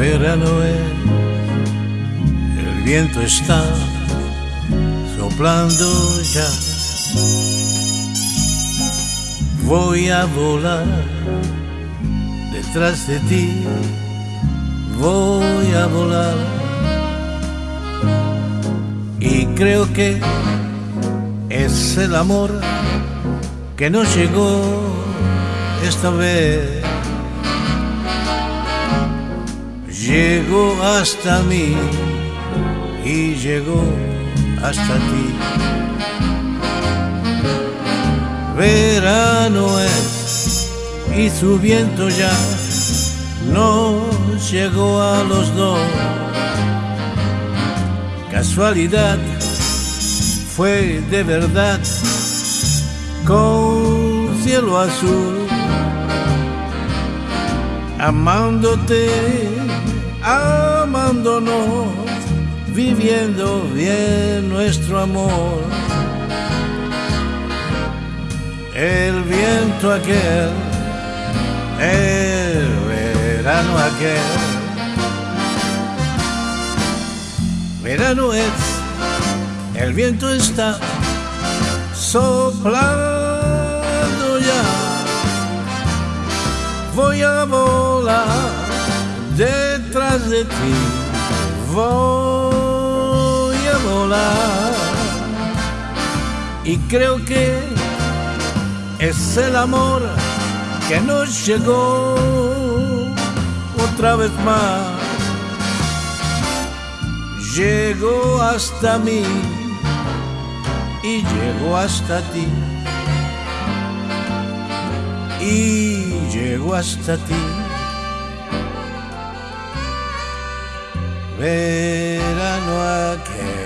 verano es, el viento está soplando ya. Voy a volar detrás de ti, voy a volar. Y creo que es el amor que nos llegó esta vez. Llegó hasta mí y llegó hasta ti. Verano es y su viento ya nos llegó a los dos. Casualidad fue de verdad con cielo azul, amándote, amándonos, viviendo bien nuestro amor. El viento aquel, el verano aquel, verano es, el viento está soplando ya. Voy a volar voy a volar. Y creo que es el amor que nos llegó otra vez más. Llegó hasta mí y llegó hasta ti. Y llegó hasta ti. Verano aquel.